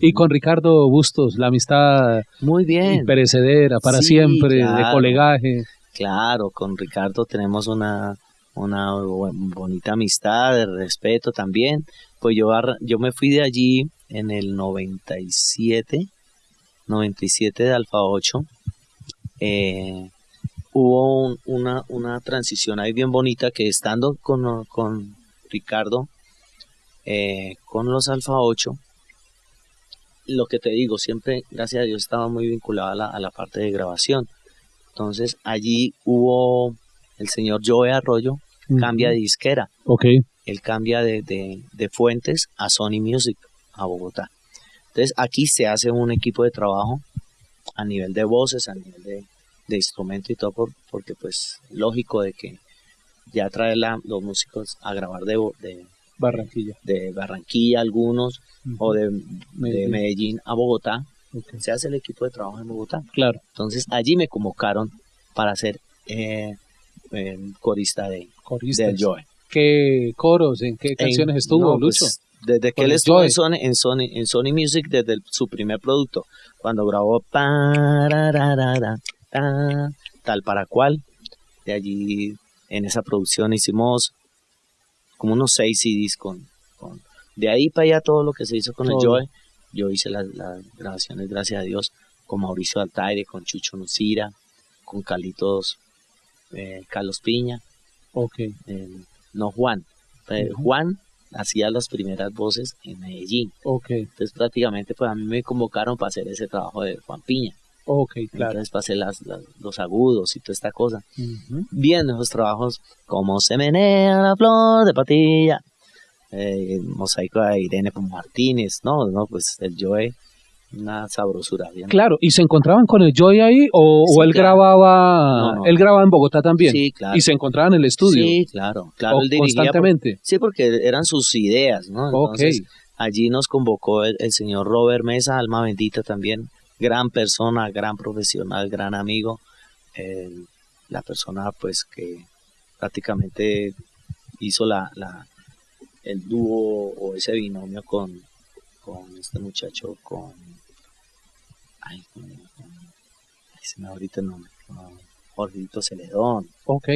Y con Ricardo Bustos, la amistad muy bien perecedera para siempre, de colegaje. Claro, con Ricardo tenemos una, una bonita amistad, de respeto también. Pues yo, yo me fui de allí en el 97, 97 de Alfa 8. Eh, hubo una, una transición ahí bien bonita que estando con, con Ricardo, eh, con los Alfa 8, lo que te digo, siempre, gracias a Dios, estaba muy vinculado a la, a la parte de grabación. Entonces allí hubo el señor Joe Arroyo, cambia de disquera. Ok. Él cambia de, de, Fuentes a Sony Music, a Bogotá. Entonces aquí se hace un equipo de trabajo a nivel de voces, a nivel de, de instrumento y todo, porque pues lógico de que ya trae los músicos a grabar de, de Barranquilla. De Barranquilla algunos, o de Medellín. a Bogotá. Se hace el equipo de trabajo en Bogotá. Claro. Entonces allí me convocaron para ser eh, corista de del Joe. ¿Qué coros, en qué canciones estuvo pues, Lucho? Desde que él estuvo en Sony, en Sony, en Sony Music, desde su primer producto, cuando grabó tal para cual, de allí en esa producción hicimos como unos seis CDs con, con de ahí para allá todo lo que se hizo con el Joe. Yo hice las, grabaciones, gracias a Dios, con Mauricio Altaire, con Chucho Nucira, con Calitos, eh, Carlos Piña. Ok. Eh, no Juan. Eh, Juan hacía las primeras voces en Medellín. Ok. Entonces prácticamente pues a mí me convocaron para hacer ese trabajo de Juan Piña. Ok, claro. Entonces pasé las, los agudos y toda esta cosa. Viendo esos trabajos como Se menea la flor de patilla, eh, mosaico de Irene Martínez, no, no, pues el Joe, una sabrosura. Claro, ¿y se encontraban con el Joe ahí o, él grababa, él grababa en Bogotá también? Sí, claro. ¿Y se encontraban en el estudio? Sí, claro, claro. constantemente. sí, porque eran sus ideas, ¿no? Entonces, allí nos convocó el, el señor Robert Mesa, alma bendita también, gran persona, gran profesional, gran amigo, la persona pues que prácticamente hizo la, la, el dúo o ese binomio con, con este muchacho, con, ay, se me ahorita el nombre, Jorgito Celedón. Ok.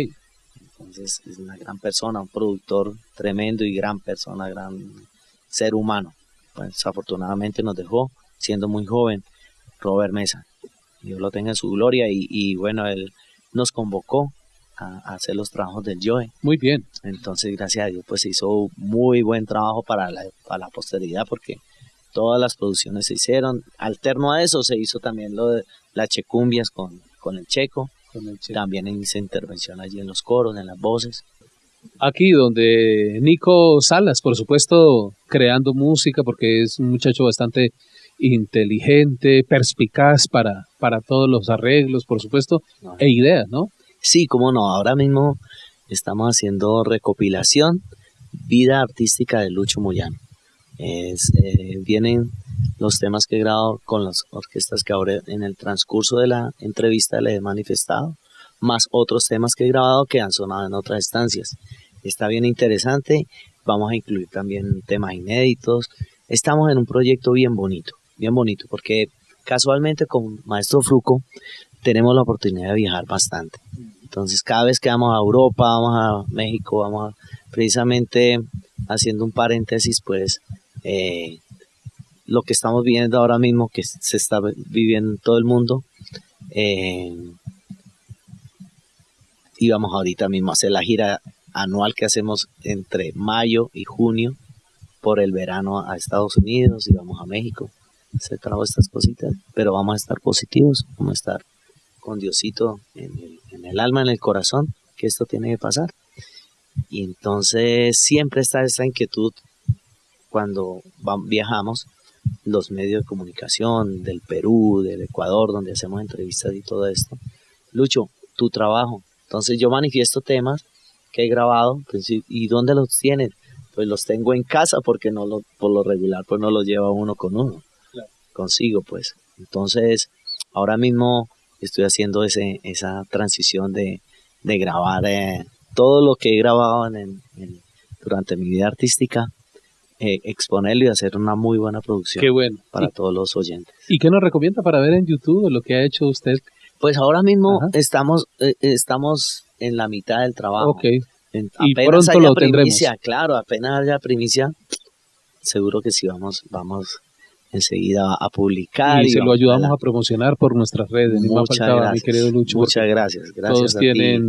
Entonces es una gran persona, un productor tremendo y gran persona, gran ser humano. Pues afortunadamente nos dejó siendo muy joven Robert Mesa. Dios lo tenga en su gloria y, bueno, él nos convocó a, hacer los trabajos del Joe. Muy bien. Entonces, gracias a Dios, pues hizo muy buen trabajo para la, para la posteridad porque todas las producciones se hicieron. Alterno a eso se hizo también lo de las checumbias con, con el checo. Con el checo. También hice intervención allí en los coros, en las voces. Aquí donde Nico Salas, por supuesto, creando música porque es un muchacho bastante inteligente, perspicaz para, para todos los arreglos, por supuesto, e ideas, ¿no? Sí, cómo no. Ahora mismo estamos haciendo recopilación Vida Artística de Lucho Moyano. Es, eh, vienen los temas que he grabado con las orquestas que ahora en el transcurso de la entrevista le he manifestado, más otros temas que he grabado que han sonado en otras estancias. Está bien interesante, vamos a incluir también temas inéditos. Estamos en un proyecto bien bonito bien bonito, porque casualmente con Maestro Fruco tenemos la oportunidad de viajar bastante. Entonces cada vez que vamos a Europa, vamos a México, vamos a, precisamente haciendo un paréntesis, pues eh, lo que estamos viendo ahora mismo, que se está viviendo en todo el mundo, eh, íbamos ahorita mismo a hacer la gira anual que hacemos entre mayo y junio por el verano a Estados Unidos y vamos a México se trajo estas cositas, pero vamos a estar positivos, vamos a estar con Diosito en el, alma, en el corazón, que esto tiene que pasar. Y entonces siempre está esta inquietud cuando viajamos, los medios de comunicación del Perú, del Ecuador, donde hacemos entrevistas y todo esto. Lucho, tu trabajo. Entonces yo manifiesto temas que he grabado, pues, ¿y dónde los tienes? Pues los tengo en casa porque no lo, por lo regular pues no los lleva uno con uno consigo, pues. Entonces, ahora mismo estoy haciendo ese, esa transición de, de grabar eh, todo lo que he grabado en, durante mi vida artística, eh, exponerlo y hacer una muy buena producción para todos los oyentes. ¿Y qué nos recomienda para ver en YouTube lo que ha hecho usted? Pues ahora mismo estamos eh, estamos en la mitad del trabajo. Ok. y pronto lo primicia, claro, apenas haya primicia, seguro que sí vamos, vamos enseguida a publicar. Y, se lo ayudamos a, promocionar por nuestras redes. Muchas gracias, mi querido Lucho. Muchas gracias, gracias todos tienen,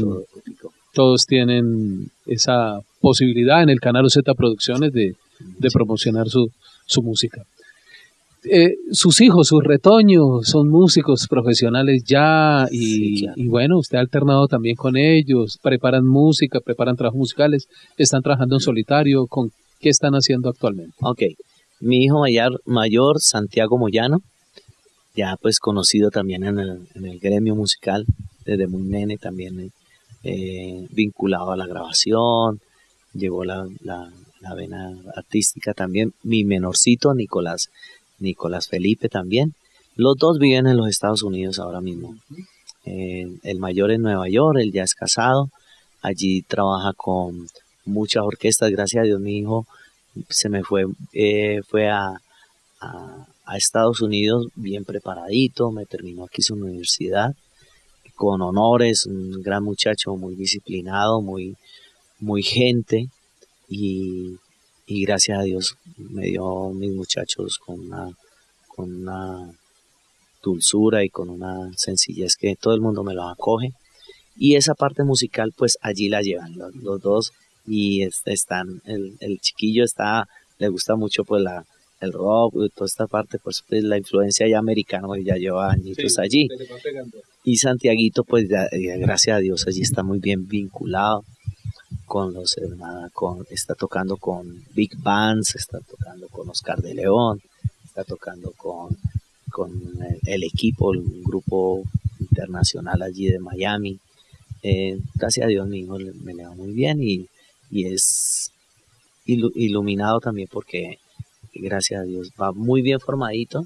todos tienen esa posibilidad en el canal Z Producciones de, de promocionar su, su música. Eh, sus hijos, sus retoños, son músicos profesionales ya y, y, bueno, usted ha alternado también con ellos, preparan música, preparan trabajos musicales, están trabajando en solitario, ¿con qué están haciendo actualmente? Ok, mi hijo mayor, mayor Santiago Moyano, ya pues conocido también en el, en el gremio musical, desde muy nene también eh, vinculado a la grabación, llegó la, la, la, vena artística también, mi menorcito Nicolás, Nicolás Felipe también, los dos viven en los Estados Unidos ahora mismo, eh, el mayor en Nueva York, él ya es casado, allí trabaja con muchas orquestas, gracias a Dios mi hijo se me fue, eh, fue a, a, Estados Unidos bien preparadito, me terminó aquí su universidad con honores, un gran muchacho muy disciplinado, muy, muy gente y, y gracias a Dios me dio mis muchachos con una, con una dulzura y con una sencillez que todo el mundo me lo acoge. Y esa parte musical, pues allí la llevan los dos y están, el, el chiquillo está, le gusta mucho pues la, el rock, y toda esta parte, pues, pues la influencia ya americana, pues, ya lleva añitos allí. Y Santiaguito, pues ya, gracias a Dios, allí está muy bien vinculado con los hermanos, con, está tocando con Big Bands, está tocando con Oscar de León, está tocando con, con el, equipo, un grupo internacional allí de Miami. Eh, gracias a Dios mi hijo me le va muy bien y y es iluminado también porque, gracias a Dios, va muy bien formadito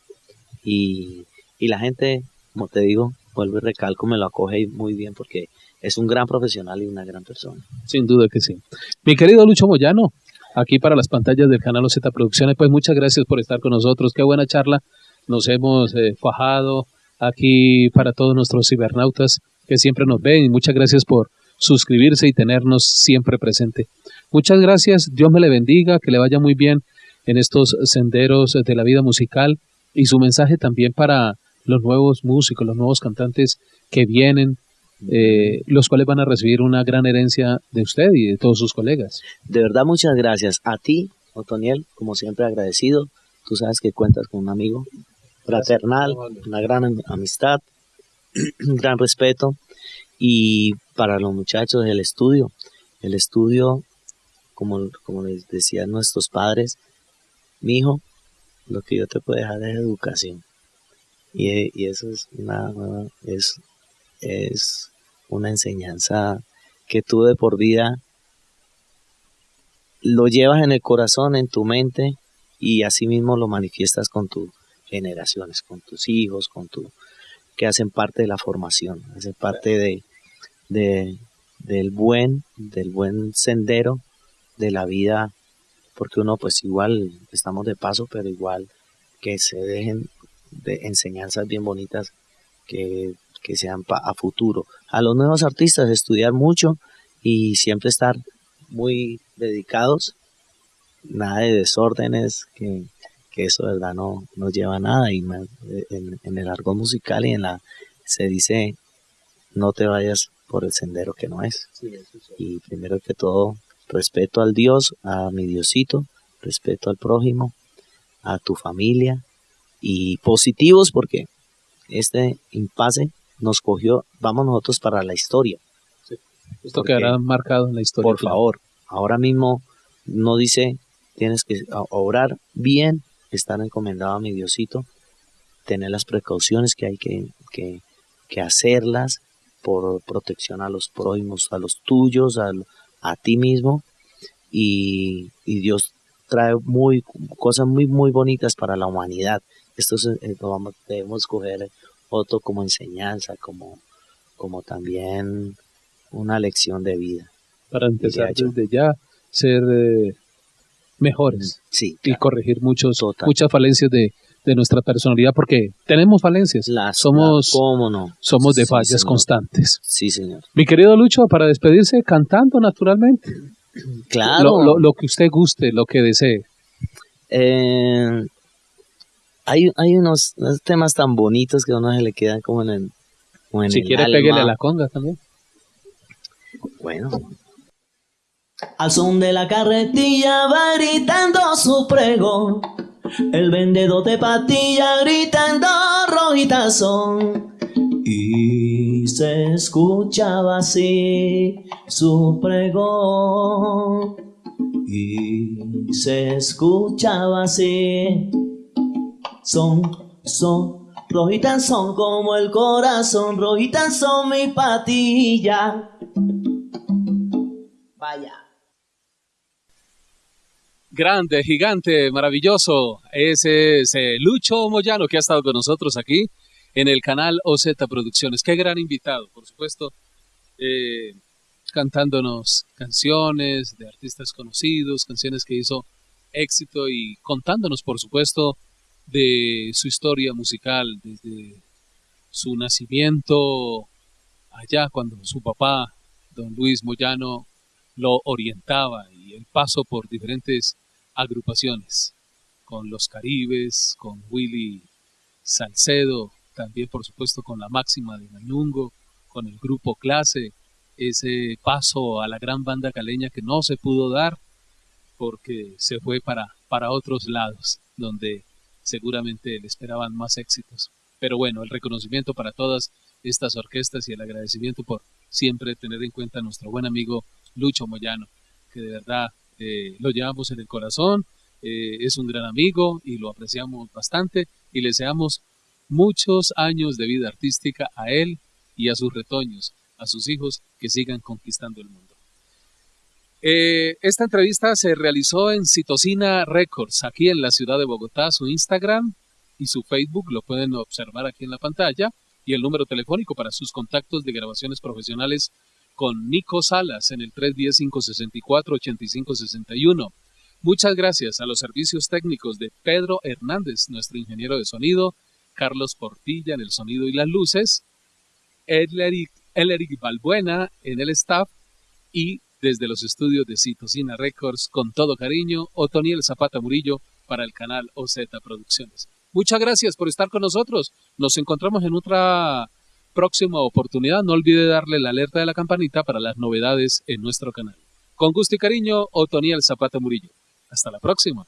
y, la gente, como te digo, vuelvo y recalco, me lo acoge muy bien porque es un gran profesional y una gran persona. Sin duda que sí. Mi querido Lucho Moyano, aquí para las pantallas del canal Z Producciones, pues muchas gracias por estar con nosotros. Qué buena charla. Nos hemos eh, fajado aquí para todos nuestros cibernautas que siempre nos ven muchas gracias por suscribirse y tenernos siempre presente. Muchas gracias, Dios me le bendiga, que le vaya muy bien en estos senderos de la vida musical y su mensaje también para los nuevos músicos, los nuevos cantantes que vienen, eh, los cuales van a recibir una gran herencia de usted y de todos sus colegas. De verdad, muchas gracias a ti, Otoniel, como siempre agradecido. Tú sabes que cuentas con un amigo fraternal, una gran amistad, un gran respeto y para los muchachos del estudio, el estudio, como, como les decían nuestros padres, mi hijo, lo que yo te puedo dejar es educación. Y, eso es una, es, es una enseñanza que tú de por vida lo llevas en el corazón, en tu mente, y así mismo lo manifiestas con tus generaciones, con tus hijos, con tu que hacen parte de la formación, hacen parte de, de, del buen, del buen sendero de la vida, porque uno pues igual estamos de paso, pero igual que se dejen de enseñanzas bien bonitas que, que sean a futuro. A los nuevos artistas estudiar mucho y siempre estar muy dedicados, nada de desórdenes, que, que eso verdad no, no lleva a nada y en, en el argot musical y en la se dice no te vayas por el sendero que no es. Y primero que todo, respeto al Dios, a mi Diosito, respeto al prójimo, a tu familia y positivos porque este impasse nos cogió, vamos nosotros para la historia. Esto quedará marcado en la historia. Por favor, ahora mismo no dice tienes que obrar bien, estar encomendado a mi Diosito, tener las precauciones que hay que, que, que hacerlas, por protección a los prójimos, a los tuyos, a, a ti mismo. Y, Dios trae muy, cosas muy, muy bonitas para la humanidad. Esto eh, vamos, debemos coger otro como enseñanza, como, como también una lección de vida. Para empezar desde ya, ser eh, mejores sí, y corregir muchos, muchas falencias de, de nuestra personalidad porque tenemos falencias. somos, no? somos de fallas constantes. Sí, señor. Mi querido Lucho, para despedirse, cantando naturalmente. Claro. Lo, que usted guste, lo que desee. Eh, hay, hay unos, temas tan bonitos que a uno se le quedan como en el. Como si quiere, pégale a la conga también. Bueno. Al son de la carretilla va gritando su pregón. El vendedor de patilla gritando rojitas son. Y se escuchaba así su pregón. Y se escuchaba así. Son, son, rojitas son como el corazón, rojitas son mi patilla. Vaya grande, gigante, maravilloso. Ese es eh, Lucho Moyano que ha estado con nosotros aquí en el canal OZ Producciones. Qué gran invitado, por supuesto, eh, cantándonos canciones de artistas conocidos, canciones que hizo éxito y contándonos, por supuesto, de su historia musical, desde su nacimiento allá cuando su papá, don Luis Moyano, lo orientaba y el paso por diferentes agrupaciones, con los Caribes, con Willy Salcedo, también por supuesto con la máxima de Mañungo, con el grupo Clase, ese paso a la gran banda caleña que no se pudo dar porque se fue para, para otros lados, donde seguramente le esperaban más éxitos. Pero bueno, el reconocimiento para todas estas orquestas y el agradecimiento por siempre tener en cuenta a nuestro buen amigo Lucho Moyano, que de verdad eh, lo llevamos en el corazón, eh, es un gran amigo y lo apreciamos bastante y le deseamos muchos años de vida artística a él y a sus retoños, a sus hijos que sigan conquistando el mundo. Eh, esta entrevista se realizó en Citocina Records, aquí en la ciudad de Bogotá. Su Instagram y su Facebook lo pueden observar aquí en la pantalla y el número telefónico para sus contactos de grabaciones profesionales con Nico Salas en el 310-564-8561. Muchas gracias a los servicios técnicos de Pedro Hernández, nuestro ingeniero de sonido, Carlos Portilla en el sonido y las luces, Eleric, Eleric Balbuena en el staff y desde los estudios de Citocina Records, con todo cariño, Otoniel Zapata Murillo para el canal OZ Producciones. Muchas gracias por estar con nosotros. Nos encontramos en otra próxima oportunidad, no olvide darle la alerta de la campanita para las novedades en nuestro canal. Con gusto y cariño, Otoniel Zapata Murillo. Hasta la próxima.